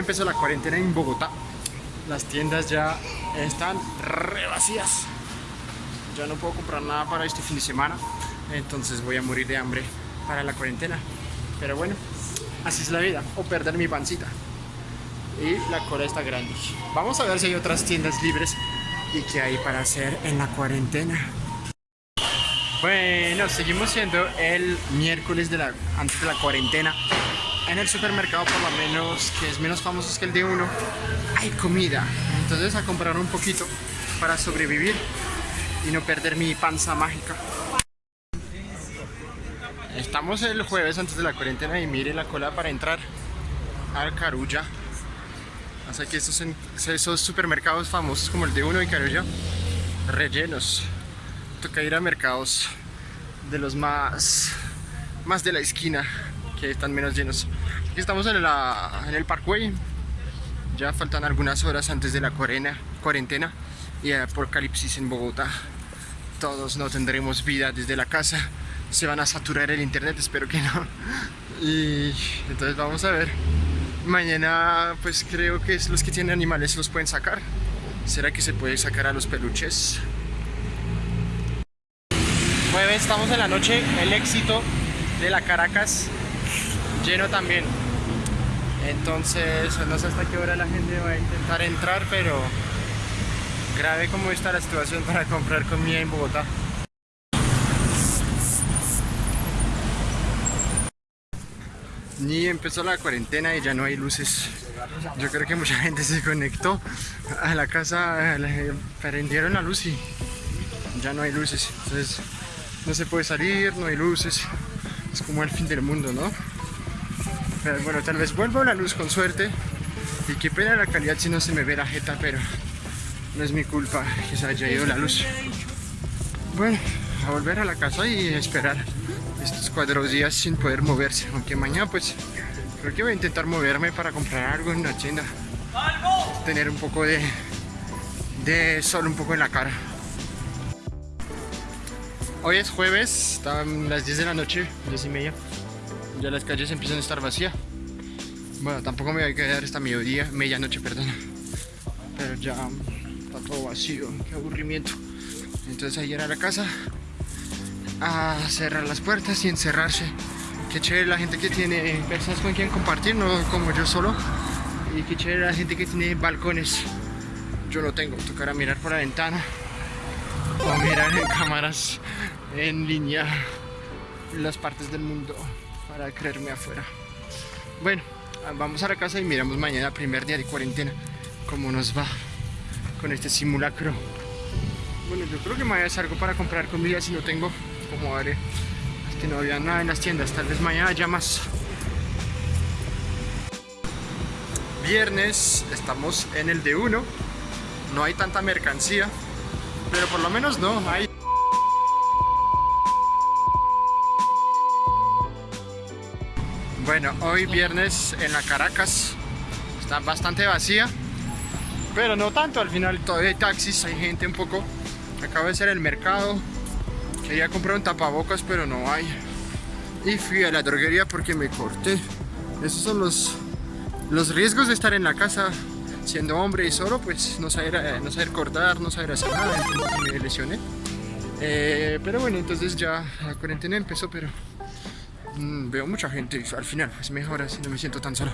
empezó la cuarentena en Bogotá. Las tiendas ya están re vacías. Ya no puedo comprar nada para este fin de semana. Entonces voy a morir de hambre para la cuarentena. Pero bueno, así es la vida. O perder mi pancita. Y la cola está grande. Vamos a ver si hay otras tiendas libres y qué hay para hacer en la cuarentena. Bueno, seguimos siendo el miércoles de la, antes de la cuarentena. En el supermercado, por lo menos, que es menos famoso que el de uno, hay comida. Entonces a comprar un poquito para sobrevivir y no perder mi panza mágica. Estamos el jueves antes de la cuarentena y mire la cola para entrar al Carulla. Así que esos, esos supermercados famosos como el de uno y Carulla, rellenos toca ir a mercados de los más, más de la esquina, que están menos llenos. Aquí estamos en, la, en el Parkway, ya faltan algunas horas antes de la cuarentena y el apocalipsis en Bogotá. Todos no tendremos vida desde la casa, se van a saturar el internet, espero que no. Y entonces vamos a ver. Mañana pues creo que los que tienen animales los pueden sacar. ¿Será que se puede sacar a los peluches? Jueves estamos en la noche, el éxito de la Caracas lleno también. Entonces, no sé hasta qué hora la gente va a intentar entrar, pero grave como está la situación para comprar comida en Bogotá. Ni empezó la cuarentena y ya no hay luces. Yo creo que mucha gente se conectó a la casa, prendieron la luz y ya no hay luces. Entonces no se puede salir, no hay luces, es como el fin del mundo, ¿no? Pero bueno, tal vez vuelva la luz con suerte y qué pena la calidad si no se me ve la jeta, pero no es mi culpa que se haya ido la luz. Bueno, a volver a la casa y esperar estos cuatro días sin poder moverse, aunque mañana pues creo que voy a intentar moverme para comprar algo en una tienda. Tener un poco de, de sol un poco en la cara. Hoy es jueves, están las 10 de la noche, 10 y media. Ya las calles empiezan a estar vacías. Bueno, tampoco me voy a quedar hasta mediodía, medianoche, perdón. Pero ya está todo vacío, qué aburrimiento. Entonces ayer a la casa a cerrar las puertas y encerrarse. Qué chévere la gente que tiene personas con quien compartir, no como yo solo. Y qué chévere la gente que tiene balcones. Yo no tengo, tocará mirar por la ventana o mirar en cámaras en línea las partes del mundo para creerme afuera. Bueno, vamos a la casa y miramos mañana, primer día de cuarentena, cómo nos va con este simulacro. Bueno, yo creo que me voy a hacer algo para comprar comida si no tengo, como haré. Es que no había nada en las tiendas, tal vez mañana haya más. Viernes, estamos en el de 1 no hay tanta mercancía, pero por lo menos no, hay Bueno, hoy viernes en la Caracas está bastante vacía, pero no tanto, al final todavía hay taxis, hay gente un poco. Acabo de ser el mercado, quería comprar un tapabocas, pero no hay. Y fui a la droguería porque me corté. Esos son los, los riesgos de estar en la casa siendo hombre y solo, pues no saber, eh, no saber cortar, no saber hacer nada, entonces me lesioné. Eh, pero bueno, entonces ya la cuarentena empezó, pero veo mucha gente al final es mejor así no me siento tan solo.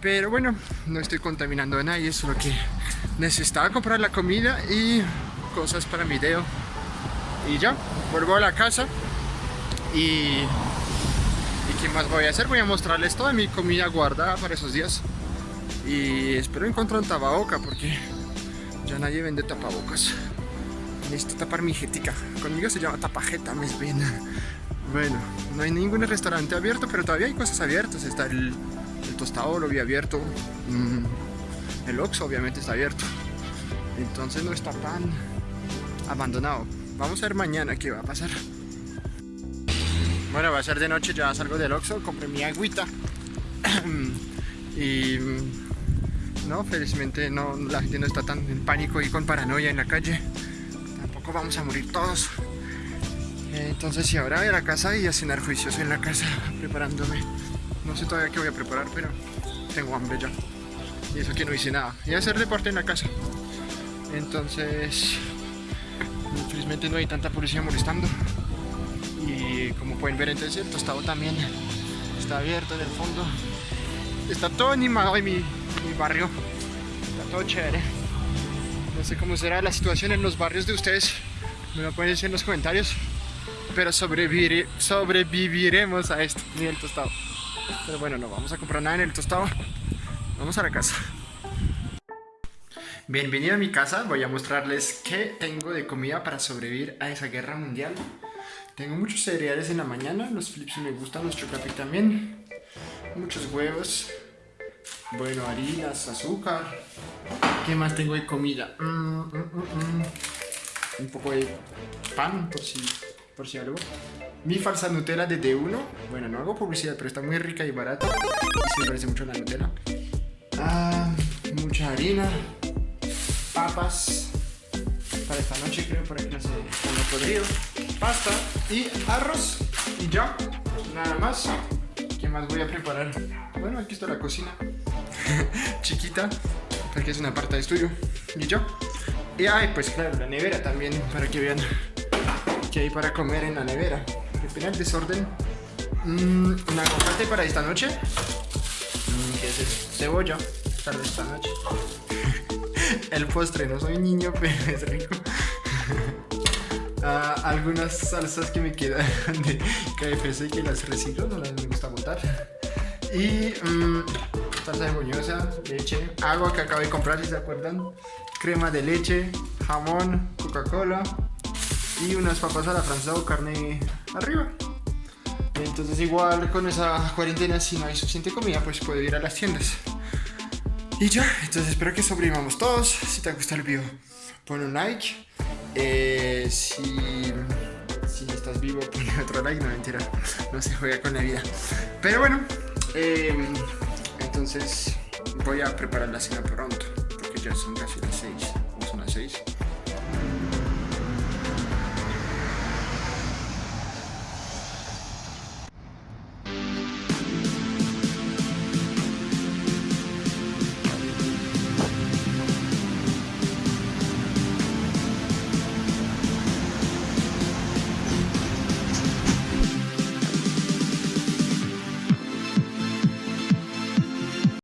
Pero bueno no estoy contaminando a nadie es lo que necesitaba comprar la comida y cosas para mi video y ya vuelvo a la casa. Y y qué más voy a hacer voy a mostrarles toda mi comida guardada para esos días. Y espero encontrar un tapaboca porque ya nadie vende tapabocas. Necesito tapar mi jetica. Conmigo se llama tapajeta me bien bueno, no hay ningún restaurante abierto, pero todavía hay cosas abiertas. Está el, el tostado, lo vi abierto. Mm, el Oxxo obviamente está abierto. Entonces no está tan abandonado. Vamos a ver mañana qué va a pasar. Bueno, va a ser de noche, ya salgo del Oxxo, compré mi agüita. y mm, no, felizmente no, la gente no está tan en pánico y con paranoia en la calle. Tampoco vamos a morir todos. Entonces si ahora voy a la casa y a cenar juicioso en la casa preparándome. No sé todavía qué voy a preparar, pero tengo hambre ya. Y eso que no hice nada. Y hacer deporte en la casa. Entonces, infelizmente no hay tanta policía molestando. Y como pueden ver, entonces el tostado también está abierto en el fondo. Está todo animado en mi barrio. Está todo chévere. No sé cómo será la situación en los barrios de ustedes. Me lo pueden decir en los comentarios. Pero sobrevivir, sobreviviremos a esto. Ni el tostado. Pero bueno, no vamos a comprar nada en el tostado. Vamos a la casa. Bienvenido a mi casa. Voy a mostrarles qué tengo de comida para sobrevivir a esa guerra mundial. Tengo muchos cereales en la mañana. Los flips me gustan, los chocapi también. Muchos huevos. Bueno, harinas, azúcar. ¿Qué más tengo de comida? Mm, mm, mm, Un poco de pan, por si, por si algo. Mi falsa Nutella de D1. Bueno, no hago publicidad, pero está muy rica y barata. Y se parece mucho la Nutella. Ah, mucha harina. Papas. Para esta noche, creo, para que no se ponga podrido. Pasta y arroz. Y ya. Nada más. ¿Qué más voy a preparar? Bueno, aquí está la cocina. Chiquita. Porque es una parte de estudio. Y yo. Y ay, pues claro, la nevera también. Para que vean que hay para comer en la nevera. Repena el desorden. Mm, un aguacate para esta noche. Mm, ¿Qué es eso? Cebolla. Para esta noche. el postre, no soy niño, pero es rico. Ah, algunas salsas que me quedan de KFC que las reciclo, no las me gusta botar. Y mm, salsa de boñosa, leche, agua que acabo de comprar, si se acuerdan, crema de leche, jamón, Coca-Cola y unas papas a la francesa o carne arriba. Entonces igual con esa cuarentena si no hay suficiente comida pues puedo ir a las tiendas. Y ya, entonces espero que sobrevivamos todos. Si te gusta el video, pon un like. Eh, si, si estás vivo, pon otro like. No, mentira, no se juega con la vida. Pero bueno, em, entonces voy a preparar la cena pronto. Porque ya son casi las 6. Son las 6.